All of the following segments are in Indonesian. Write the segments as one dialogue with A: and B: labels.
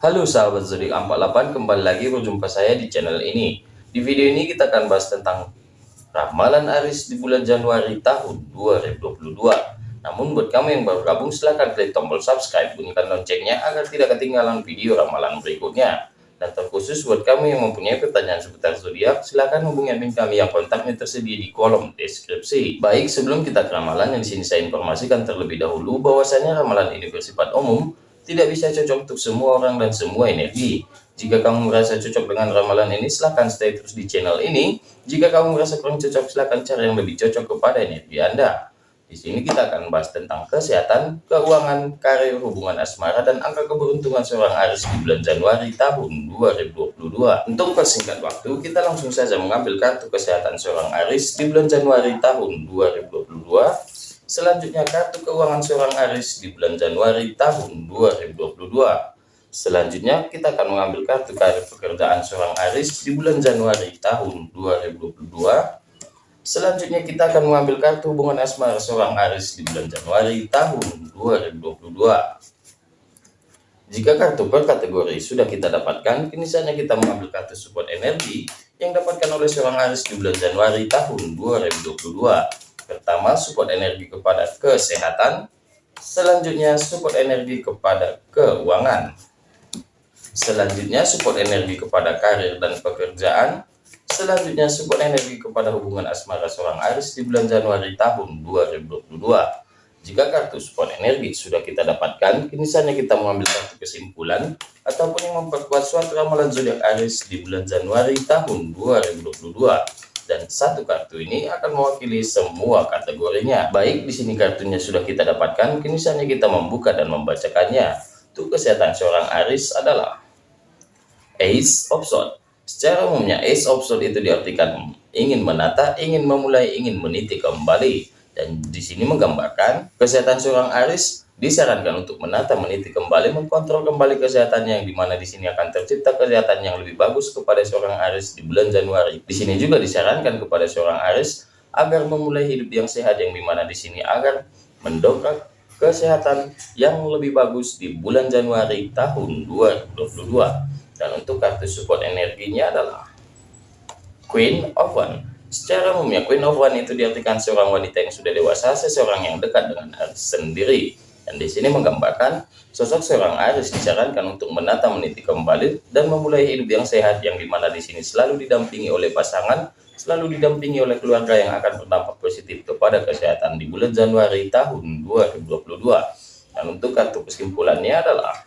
A: Halo sahabat zodiak 48 kembali lagi berjumpa saya di channel ini. Di video ini kita akan bahas tentang ramalan Aris di bulan Januari tahun 2022 namun buat kamu yang baru gabung silahkan klik tombol subscribe bunyikan loncengnya agar tidak ketinggalan video ramalan berikutnya. Dan terkhusus buat kamu yang mempunyai pertanyaan seputar zodiak, silahkan hubungi admin kami yang kontaknya tersedia di kolom deskripsi. Baik, sebelum kita ke ramalan yang sini saya informasikan terlebih dahulu bahwasanya ramalan ini bersifat umum, tidak bisa cocok untuk semua orang dan semua energi. Jika kamu merasa cocok dengan ramalan ini, silahkan stay terus di channel ini. Jika kamu merasa kurang cocok, silahkan cari yang lebih cocok kepada energi Anda. Di sini kita akan bahas tentang kesehatan, keuangan, karir, hubungan asmara, dan angka keberuntungan seorang Aris di bulan Januari tahun 2022. Untuk persingkat waktu, kita langsung saja mengambil kartu kesehatan seorang Aris di bulan Januari tahun 2022. Selanjutnya kartu keuangan seorang Aris di bulan Januari tahun 2022. Selanjutnya kita akan mengambil kartu karir pekerjaan seorang Aris di bulan Januari tahun 2022 Selanjutnya kita akan mengambil kartu hubungan asmara seorang Aris di bulan Januari tahun 2022. Jika kartu per kategori sudah kita dapatkan, kini saatnya kita mengambil kartu support energi yang dapatkan oleh seorang Aris di bulan Januari tahun 2022. Pertama, support energi kepada kesehatan. Selanjutnya, support energi kepada keuangan. Selanjutnya, support energi kepada karir dan pekerjaan. Selanjutnya support energi kepada hubungan asmara seorang Aris di bulan Januari tahun 2022. Jika kartu support energi sudah kita dapatkan, kini saatnya kita mengambil satu kesimpulan ataupun yang memperkuat suatu ramalan zodiak Aris di bulan Januari tahun 2022. Dan satu kartu ini akan mewakili semua kategorinya. Baik, di sini kartunya sudah kita dapatkan, kini saatnya kita membuka dan membacakannya. Untuk kesehatan seorang Aris adalah Ace of Swords Secara umumnya, Ace of Swords itu diartikan ingin menata, ingin memulai, ingin meniti kembali. Dan di sini menggambarkan kesehatan seorang Aris disarankan untuk menata, meniti kembali, mengkontrol kembali kesehatannya yang di mana di sini akan tercipta kesehatan yang lebih bagus kepada seorang Aris di bulan Januari. Di sini juga disarankan kepada seorang Aris agar memulai hidup yang sehat yang di mana di sini agar mendongkrak kesehatan yang lebih bagus di bulan Januari tahun 2022. Dan untuk kartu support energinya adalah Queen of One. Secara umumnya Queen of One itu diartikan seorang wanita yang sudah dewasa, seseorang yang dekat dengan Aries sendiri. Dan di sini menggambarkan sosok seorang Aries disarankan untuk menata meniti kembali dan memulai hidup yang sehat yang di mana di sini selalu didampingi oleh pasangan, selalu didampingi oleh keluarga yang akan berdampak positif kepada kesehatan di bulan Januari tahun 2022. Dan untuk kartu kesimpulannya adalah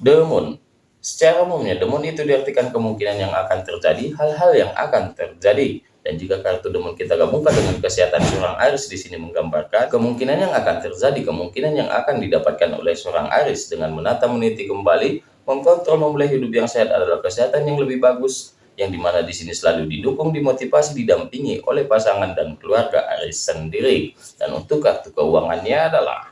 A: The Moon. Secara umumnya, demon itu diartikan kemungkinan yang akan terjadi, hal-hal yang akan terjadi. Dan jika kartu demon kita gabungkan dengan kesehatan seorang Aries di sini menggambarkan kemungkinan yang akan terjadi, kemungkinan yang akan didapatkan oleh seorang Aries dengan menata meniti kembali, mengkontrol memulai hidup yang sehat adalah kesehatan yang lebih bagus, yang di mana di sini selalu didukung, dimotivasi, didampingi oleh pasangan dan keluarga Aries sendiri. Dan untuk kartu keuangannya adalah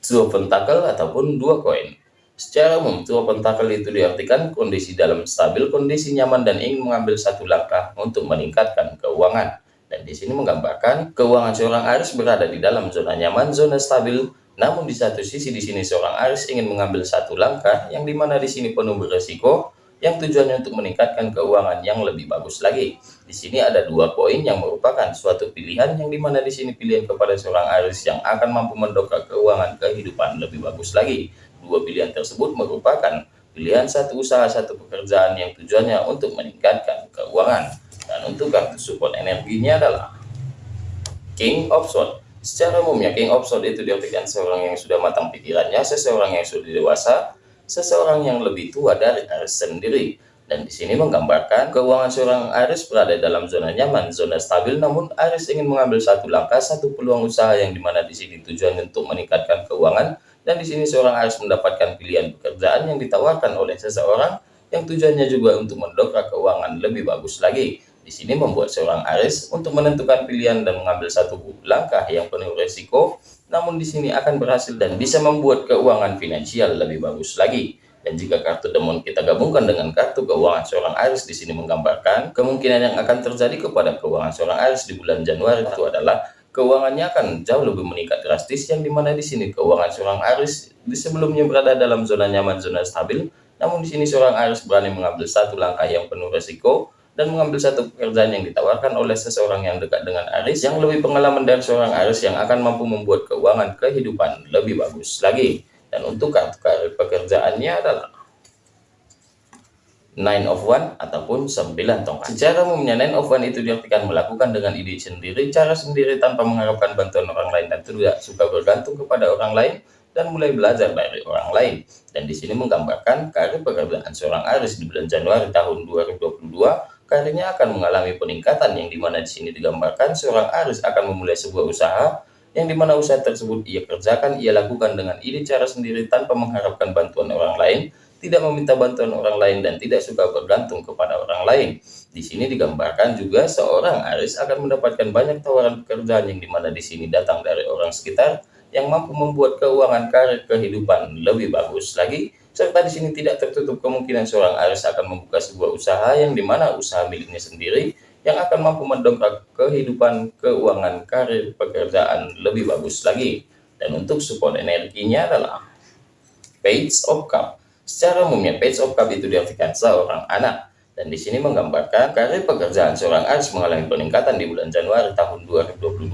A: Two Pentacle ataupun dua koin. Secara umum, tua pentakel itu diartikan kondisi dalam stabil, kondisi nyaman, dan ingin mengambil satu langkah untuk meningkatkan keuangan. Dan di sini menggambarkan keuangan seorang Aris berada di dalam zona nyaman, zona stabil, namun di satu sisi di sini seorang Aris ingin mengambil satu langkah yang di mana di sini penuh beresiko, yang tujuannya untuk meningkatkan keuangan yang lebih bagus lagi. Di sini ada dua poin yang merupakan suatu pilihan yang di mana di sini pilihan kepada seorang Aris yang akan mampu mendongkrak keuangan kehidupan lebih bagus lagi. Dua pilihan tersebut merupakan pilihan satu usaha satu pekerjaan yang tujuannya untuk meningkatkan keuangan. Dan untuk kartu support energinya adalah King of Swords. Secara umumnya King of Swords itu diartikan seorang yang sudah matang pikirannya, seseorang yang sudah dewasa, seseorang yang lebih tua dari Aries sendiri. Dan di sini menggambarkan keuangan seorang Aries berada dalam zona nyaman, zona stabil, namun Aries ingin mengambil satu langkah, satu peluang usaha yang di mana di sini tujuan untuk meningkatkan keuangan, dan di sini seorang harus mendapatkan pilihan pekerjaan yang ditawarkan oleh seseorang yang tujuannya juga untuk mendongkrak keuangan lebih bagus lagi. Di sini membuat seorang Aris untuk menentukan pilihan dan mengambil satu langkah yang penuh resiko, namun di sini akan berhasil dan bisa membuat keuangan finansial lebih bagus lagi. Dan jika kartu demon kita gabungkan dengan kartu keuangan seorang Aris di sini menggambarkan kemungkinan yang akan terjadi kepada keuangan seorang Aris di bulan Januari itu adalah keuangannya akan jauh lebih meningkat drastis yang di mana di sini keuangan seorang Aris di sebelumnya berada dalam zona nyaman zona stabil. Namun di sini seorang Aris berani mengambil satu langkah yang penuh resiko dan mengambil satu pekerjaan yang ditawarkan oleh seseorang yang dekat dengan Aris yang lebih pengalaman dari seorang Aris yang akan mampu membuat keuangan kehidupan lebih bagus lagi. Dan untuk kartu pekerjaannya adalah nine of one ataupun 9 tongkat. Secara umumnya nine of one itu diartikan melakukan dengan ide sendiri, cara sendiri tanpa mengharapkan bantuan orang lain dan tidak suka bergantung kepada orang lain dan mulai belajar dari orang lain. Dan di sini menggambarkan karir pekerjaan seorang Aris di bulan Januari tahun 2022 karirnya akan mengalami peningkatan yang di mana di sini digambarkan seorang Aris akan memulai sebuah usaha yang di mana usaha tersebut ia kerjakan ia lakukan dengan ide cara sendiri tanpa mengharapkan bantuan orang lain tidak meminta bantuan orang lain dan tidak suka bergantung kepada orang lain. Di sini digambarkan juga seorang Aris akan mendapatkan banyak tawaran pekerjaan yang di mana di sini datang dari orang sekitar yang mampu membuat keuangan karir kehidupan lebih bagus lagi. Serta di sini tidak tertutup kemungkinan seorang Aris akan membuka sebuah usaha yang di mana usaha miliknya sendiri yang akan mampu mendongkrak kehidupan keuangan karir pekerjaan lebih bagus lagi. Dan untuk support energinya adalah Page of Cup Secara umumnya, page of cup itu diartikan seorang anak. Dan di sini menggambarkan karir pekerjaan seorang Aris mengalami peningkatan di bulan Januari tahun 2022,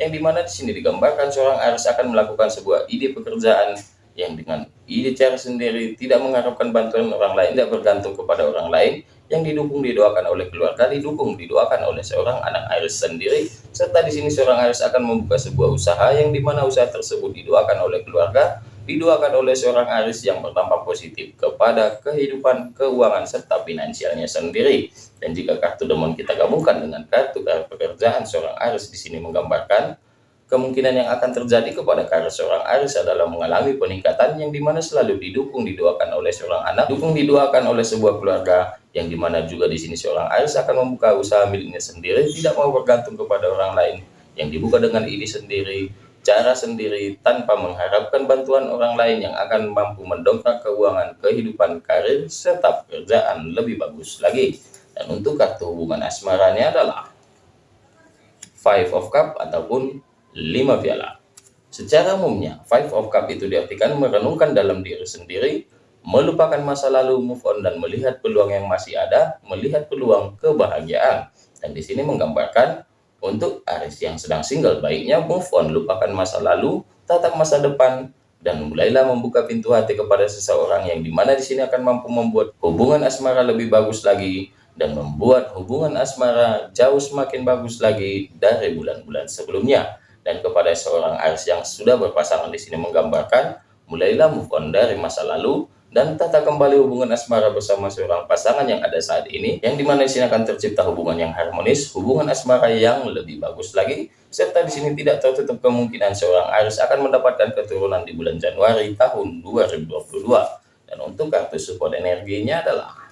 A: yang di mana di sini digambarkan seorang Aris akan melakukan sebuah ide pekerjaan yang dengan ide cara sendiri, tidak mengharapkan bantuan orang lain, tidak bergantung kepada orang lain, yang didukung didoakan oleh keluarga, didukung didoakan oleh seorang anak Aris sendiri, serta di sini seorang Aris akan membuka sebuah usaha yang di mana usaha tersebut didoakan oleh keluarga, didoakan oleh seorang Aris yang berdampak positif kepada kehidupan keuangan serta finansialnya sendiri. Dan jika kartu demon kita gabungkan dengan kartu kartu pekerjaan seorang Aris di sini menggambarkan kemungkinan yang akan terjadi kepada karir seorang Aris adalah mengalami peningkatan yang di mana selalu didukung didoakan oleh seorang anak, dukung didoakan oleh sebuah keluarga yang di mana juga di sini seorang Aris akan membuka usaha miliknya sendiri, tidak mau bergantung kepada orang lain yang dibuka dengan ini sendiri cara sendiri tanpa mengharapkan bantuan orang lain yang akan mampu mendongkrak keuangan kehidupan karir serta pekerjaan lebih bagus lagi. Dan untuk kartu hubungan asmaranya adalah Five of Cup ataupun lima piala. Secara umumnya, Five of Cup itu diartikan merenungkan dalam diri sendiri, melupakan masa lalu, move on, dan melihat peluang yang masih ada, melihat peluang kebahagiaan. Dan di sini menggambarkan untuk Aris yang sedang single, baiknya move on, lupakan masa lalu, tatap masa depan, dan mulailah membuka pintu hati kepada seseorang yang di mana di sini akan mampu membuat hubungan asmara lebih bagus lagi dan membuat hubungan asmara jauh semakin bagus lagi dari bulan-bulan sebelumnya. Dan kepada seorang Aris yang sudah berpasangan di sini menggambarkan, mulailah move on dari masa lalu, dan tata kembali hubungan asmara bersama seorang pasangan yang ada saat ini, yang di mana di sini akan tercipta hubungan yang harmonis, hubungan asmara yang lebih bagus lagi, serta di sini tidak tertutup kemungkinan seorang Aris akan mendapatkan keturunan di bulan Januari tahun 2022. Dan untuk kartu support energinya adalah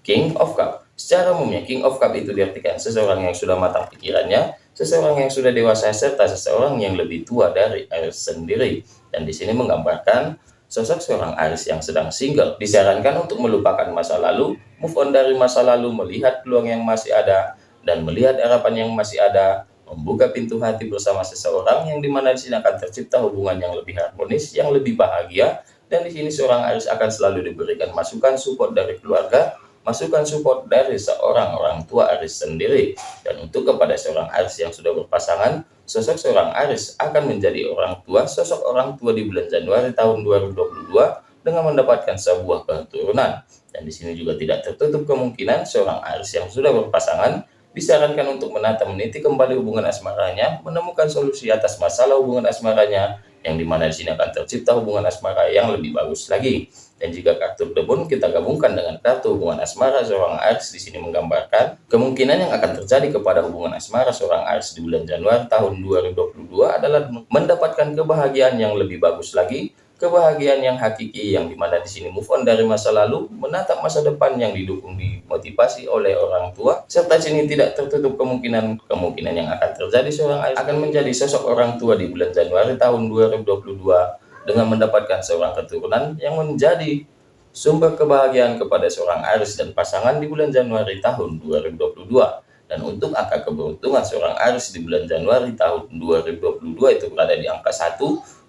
A: King of Cup. Secara umumnya, King of Cup itu diartikan seseorang yang sudah matang pikirannya, seseorang yang sudah dewasa, serta seseorang yang lebih tua dari Aris sendiri. Dan di sini menggambarkan Sosok seorang Aris yang sedang single disarankan untuk melupakan masa lalu, move on dari masa lalu, melihat peluang yang masih ada, dan melihat harapan yang masih ada, membuka pintu hati bersama seseorang yang di mana di sini akan tercipta hubungan yang lebih harmonis, yang lebih bahagia, dan di sini seorang Aris akan selalu diberikan masukan support dari keluarga, masukan support dari seorang orang tua Aris sendiri. Dan untuk kepada seorang Aris yang sudah berpasangan, sosok seorang Aris akan menjadi orang tua, sosok orang tua di bulan Januari tahun 2022 dengan mendapatkan sebuah keturunan. Dan di sini juga tidak tertutup kemungkinan seorang Aris yang sudah berpasangan disarankan untuk menata meniti kembali hubungan asmaranya, menemukan solusi atas masalah hubungan asmaranya, yang di mana di sini akan tercipta hubungan asmara yang lebih bagus lagi. Dan jika kartu debun kita gabungkan dengan kartu hubungan asmara seorang Aries di sini menggambarkan kemungkinan yang akan terjadi kepada hubungan asmara seorang Aries di bulan Januari tahun 2022 adalah mendapatkan kebahagiaan yang lebih bagus lagi, kebahagiaan yang hakiki yang di mana di sini move on dari masa lalu, menatap masa depan yang didukung dimotivasi oleh orang tua, serta sini tidak tertutup kemungkinan kemungkinan yang akan terjadi seorang Aries akan menjadi sosok orang tua di bulan Januari tahun 2022 dengan mendapatkan seorang keturunan yang menjadi sumber kebahagiaan kepada seorang Aris dan pasangan di bulan Januari tahun 2022. Dan untuk angka keberuntungan seorang Aries di bulan Januari tahun 2022 itu berada di angka 1,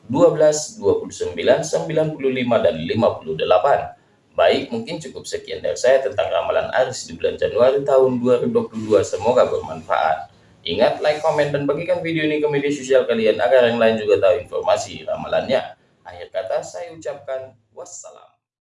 A: 12, 29, 95, dan 58. Baik, mungkin cukup sekian dari saya tentang ramalan Aries di bulan Januari tahun 2022. Semoga bermanfaat. Ingat, like, komen, dan bagikan video ini ke media sosial kalian agar yang lain juga tahu informasi ramalannya. Akhir kata saya ucapkan wassalam.